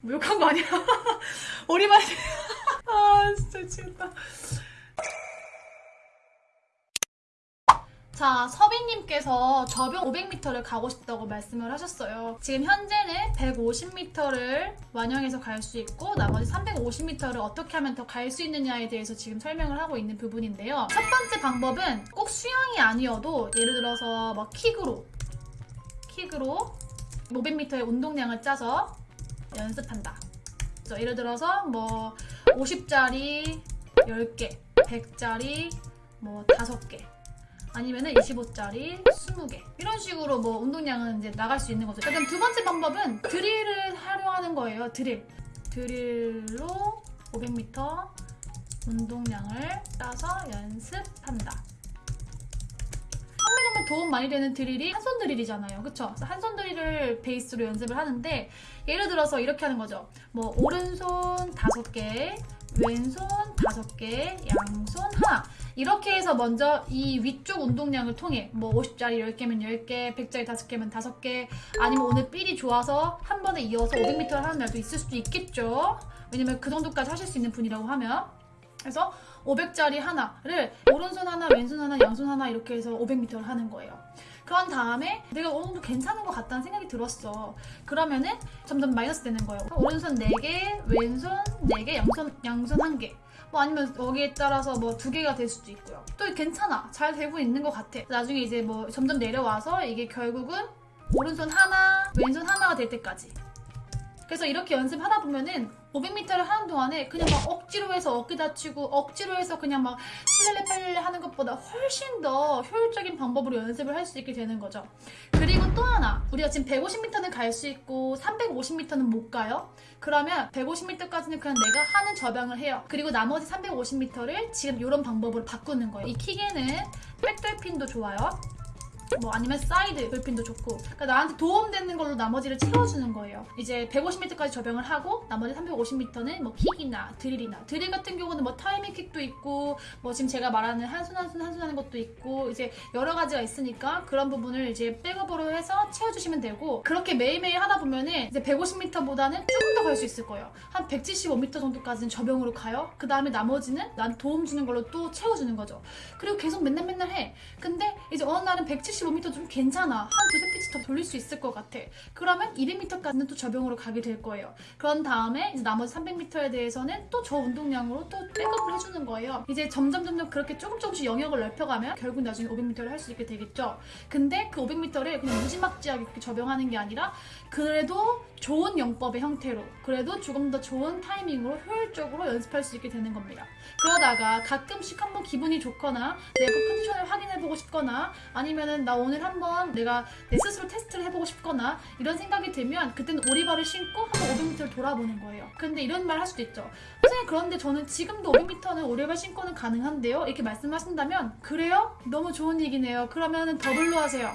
뭐 욕한 거 아니야? 오리발 아 진짜 미치겠다 자, 서빈님께서 저병 500m를 가고 싶다고 말씀을 하셨어요. 지금 현재는 150m를 완영해서 갈 수 있고 나머지 350m를 어떻게 하면 더 갈 수 있느냐에 대해서 지금 설명을 하고 있는 부분인데요. 첫 번째 방법은 꼭 수영이 아니어도 예를 들어서 뭐 킥으로 킥으로 500m의 운동량을 짜서 연습한다. 그래서 예를 들어서 뭐 50짜리 10개, 100짜리 뭐 5개 아니면은 25짜리 20개 이런 식으로 뭐 운동량은 이제 나갈 수 있는 거죠. 그럼 두 번째 방법은 드릴을 활용하는 거예요. 드릴. 드릴로 500m 운동량을 따서 연습한다. 도움 많이 되는 드릴이 한손 드릴이잖아요. 그쵸? 한손 드릴을 베이스로 연습을 하는데 예를 들어서 이렇게 하는 거죠. 뭐 오른손 다섯 개, 왼손 다섯 개, 양손 하나 이렇게 해서 먼저 이 위쪽 운동량을 통해 뭐 50짜리 10개면 10개, 100짜리 5개면 5개 아니면 오늘 삘이 좋아서 한 번에 이어서 500m를 하는 날도 있을 수도 있겠죠. 왜냐면 그 정도까지 하실 수 있는 분이라고 하면 그래서 500짜리 하나를 오른손 하나, 왼손 하나, 양손 하나 이렇게 해서 500m를 하는 거예요. 그런 다음에 내가 어느 정도 괜찮은 것 같다는 생각이 들었어. 그러면은 점점 마이너스 되는 거예요. 오른손 4개, 왼손 4개, 양손, 양손 1개. 뭐 아니면 여기에 따라서 뭐 두 개가 될 수도 있고요. 또 괜찮아. 잘 되고 있는 것 같아. 나중에 이제 뭐 점점 내려와서 이게 결국은 오른손 하나, 왼손 하나가 될 때까지. 그래서 이렇게 연습하다 보면은 500m를 하는 동안에 그냥 막 억지로 해서 어깨 다치고 억지로 해서 그냥 막 실렐레 팔렐레 하는 것보다 훨씬 더 효율적인 방법으로 연습을 할 수 있게 되는 거죠. 그리고 또 하나 우리가 지금 150m는 갈 수 있고 350m는 못 가요. 그러면 150m까지는 그냥 내가 하는 접영을 해요. 그리고 나머지 350m를 지금 이런 방법으로 바꾸는 거예요. 이 킥에는 back dolphin도 좋아요. 뭐 아니면 side dolphin도 좋고. 그러니까 나한테 도움되는 걸로 나머지를 채워주는 거예요. 이제 150m까지 접영을 하고 나머지 350m는 뭐 킥이나 드릴이나. 드릴 같은 경우는 뭐 타이밍 킥도 있고 뭐 지금 제가 말하는 한손 한손 한손 하는 것도 있고 이제 여러 가지가 있으니까 그런 부분을 이제 백업으로 해서 채워주시면 되고 그렇게 매일매일 하다 보면은 이제 150m보다는 조금 더 갈 수 있을 거예요. 한 175m 정도까지는 접영으로 가요. 그 다음에 나머지는 난 도움 주는 걸로 또 채워주는 거죠. 그리고 계속 맨날 맨날 해. 근데 이제 어느 날은 170 175m 좀 괜찮아. 한 두세 피치 더 돌릴 수 있을 것 같아. 그러면 200m까지는 또 저병으로 가게 될 거예요. 그런 다음에 이제 나머지 300m에 대해서는 또 저 운동량으로 또 백업을 해주는 거예요. 이제 점점 점점 그렇게 조금 조금씩 영역을 넓혀가면 결국 나중에 500m를 할 수 있게 되겠죠. 근데 그 500m를 그냥 무지막지하게 그렇게 저병하는 게 아니라 그래도 좋은 영법의 형태로 그래도 조금 더 좋은 타이밍으로 효율적으로 연습할 수 있게 되는 겁니다. 그러다가 가끔씩 한번 기분이 좋거나 내가 컨디션을 확인해보고 싶거나 아니면은 나 오늘 한번 내가 내 스스로 테스트를 해보고 싶거나 이런 생각이 들면 그때는 오리발을 신고 한번 500m를 돌아보는 거예요. 근데 이런 말 할 수도 있죠. 선생님 그런데 저는 지금도 500m는 오리발 신고는 가능한데요? 이렇게 말씀하신다면 그래요? 너무 좋은 얘기네요. 그러면은 더블로 하세요.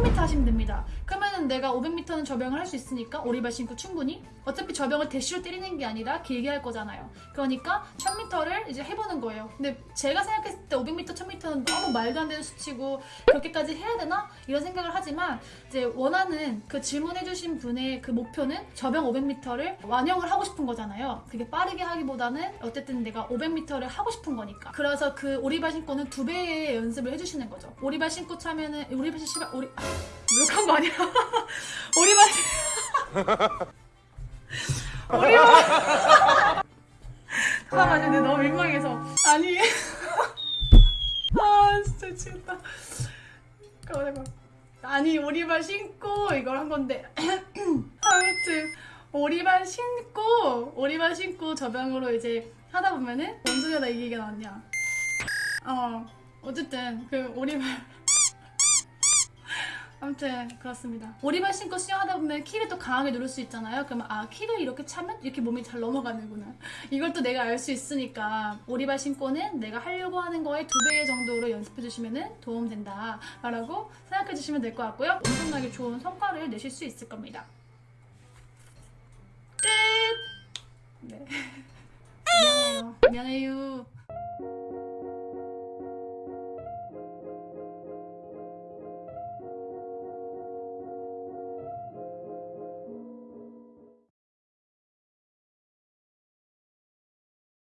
1000m 하시면 됩니다. 그러면은 내가 500m는 저병을 할 수 있으니까 오리발 신고 충분히 어차피 저병을 대시로 때리는 게 아니라 길게 할 거잖아요. 그러니까 1000m를 이제 해보는 거예요. 근데 제가 생각했을 때 500m, 1000m는 너무 말도 안 되는 수치고 그렇게까지 해야 되나? 이런 생각을 하지만 이제 원하는 그 질문해주신 분의 그 목표는 저병 500m를 완영을 하고 싶은 거잖아요. 그게 빠르게 하기보다는 어쨌든 내가 500m를 하고 싶은 거니까. 그래서 그 오리발 신고는 두 배의 연습을 해주시는 거죠. 오리발 신고 차면은 오리발 신고 오리 아, 욕한 거 아니야? 오리발. 오리발. 잠깐만요. 근데 너무 민망해서. 아니. 아 진짜 미치겠다. 아니 오리발 신고 이걸 한 건데. 아무튼 오리발 신고 오리발 신고 저병으로 이제 하다 보면은 뭔 소리야 나이 얘기가 나왔냐. 어 어쨌든 그 오리발 아무튼 그렇습니다. 오리발 신고 수영하다 보면 키를 또 강하게 누를 수 있잖아요. 그러면 아 키를 이렇게 차면 이렇게 몸이 잘 넘어가는구나. 이걸 또 내가 알 수 있으니까 오리발 신고는 내가 하려고 하는 거에 두 배 정도로 연습해 주시면 도움된다 라고 생각해 주시면 될 것 같고요. 엄청나게 좋은 성과를 내실 수 있을 겁니다. 끝! 네. 안녕해요. 안녕해요.